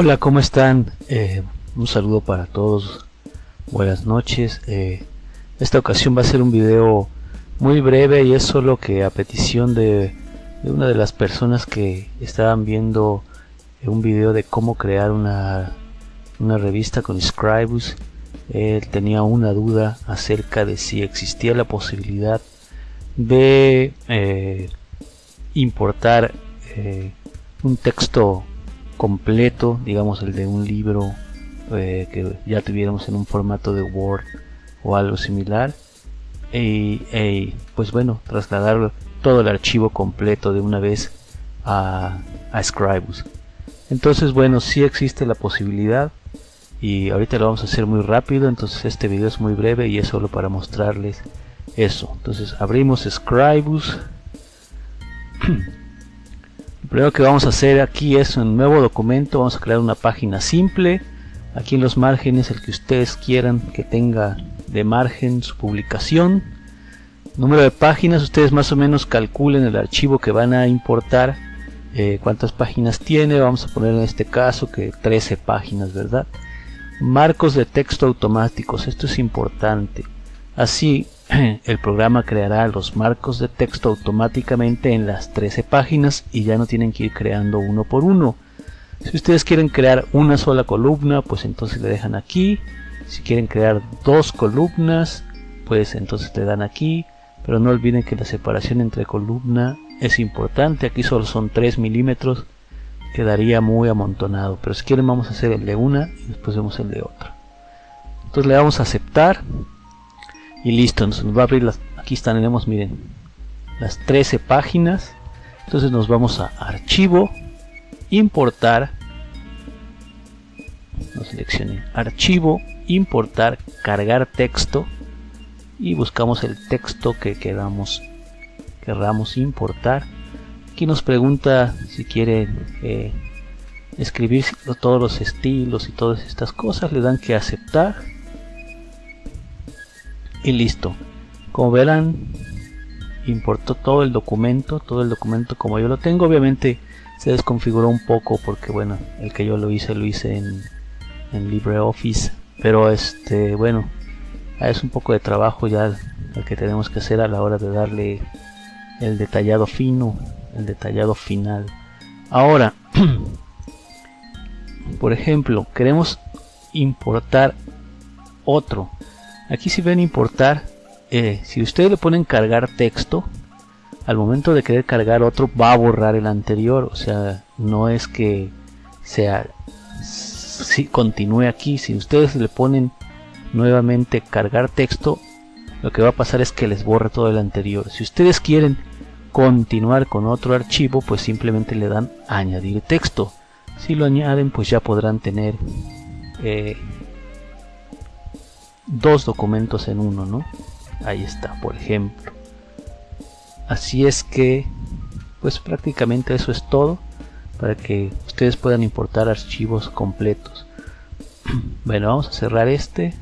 Hola, ¿cómo están? Eh, un saludo para todos. Buenas noches. Eh, esta ocasión va a ser un video muy breve y es solo que a petición de, una de las personas que estaban viendo un video de cómo crear una, una revista con Scribus, él tenía una duda acerca de si existía la posibilidad de eh, importar un texto completo, digamos el de un libro eh, que ya tuviéramos en un formato de Word o algo similar y, pues bueno, trasladar todo el archivo completo de una vez a, a Scribus. Entonces bueno, si existe la posibilidad y ahorita lo vamos a hacer muy rápido, entonces este video es muy breve y es solo para mostrarles eso. Entonces abrimos Scribus primero que vamos a hacer aquí es un nuevo documento. Vamos a crear una página simple. Aquí en los márgenes el que ustedes quieran que tenga de margen su publicación. Número de páginas ustedes más o menos calculen el archivo que van a importar eh, cuántas páginas tiene. Vamos a poner en este caso que 13 páginas verdad marcos de texto automáticos esto es importante. Así el programa creará los marcos de texto automáticamente en las 13 páginas y ya no tienen que ir creando uno por uno. Si ustedes quieren crear una sola columna, pues entonces le dejan aquí. Si quieren crear dos columnas, pues entonces le dan aquí. Pero no olviden que la separación entre columna es importante. Aquí solo son 3 milímetros. Quedaría muy amontonado. Pero si quieren vamos a hacer el de una y después vemos el de otra. Entonces le damos a aceptar y listo, nos va a abrir las, aquí tenemos miren las 13 páginas. Entonces nos vamos a archivo importar no seleccione archivo importar cargar texto y buscamos el texto que queramos querramos importar. Aquí nos pregunta si quiere eh, escribir todos los estilos y todas estas cosas le dan que aceptar y listo. Como verán importó todo el documento todo el documento como yo lo tengo. Obviamente se desconfiguró un poco porque bueno el que yo lo hice lo hice en, en LibreOffice. Pero este bueno es un poco de trabajo ya el que tenemos que hacer a la hora de darle el detallado fino el detallado final. Ahora por ejemplo queremos importar otro Aquí si ven importar, eh, si ustedes le ponen cargar texto, al momento de querer cargar otro va a borrar el anterior. O sea, no es que sea si continúe aquí. Si ustedes le ponen nuevamente cargar texto, lo que va a pasar es que les borre todo el anterior. Si ustedes quieren continuar con otro archivo, pues simplemente le dan añadir texto. Si lo añaden, pues ya podrán tener eh, dos documentos en uno, ¿no? Ahí está, por ejemplo. Así es que, pues prácticamente eso es todo para que ustedes puedan importar archivos completos. Bueno, vamos a cerrar este.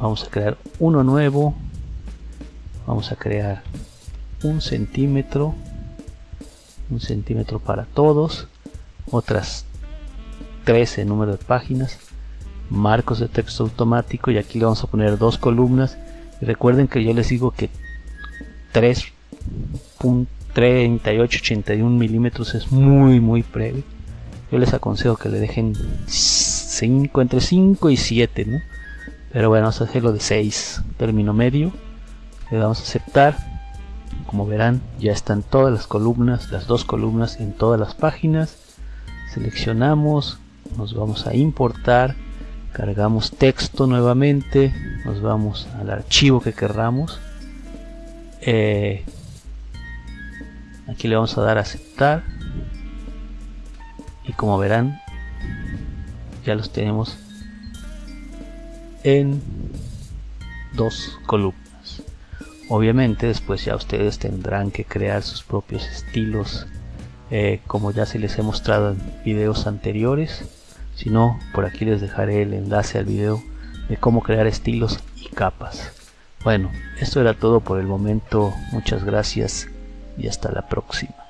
Vamos a crear uno nuevo. Vamos a crear un centímetro. Un centímetro para todos. Otras 13 número de páginas marcos de texto automático y aquí le vamos a poner dos columnas. Recuerden que yo les digo que 3.3881 milímetros es muy muy breve. Yo les aconsejo que le dejen 5 entre 5 y 7 ¿no? pero bueno vamos a hacerlo de 6 término medio. Le damos a aceptar. Como verán ya están todas las columnas las dos columnas en todas las páginas. Seleccionamos nos vamos a importar cargamos texto nuevamente nos vamos al archivo que querramos. Eh, aquí le vamos a dar a aceptar. Y como verán ya los tenemos en dos columnas. Obviamente después ya ustedes tendrán que crear sus propios estilos eh, como ya se les he mostrado en videos anteriores si no, por aquí les dejaré el enlace al video de cómo crear estilos y capas. Bueno, esto era todo por el momento. Muchas gracias y hasta la próxima.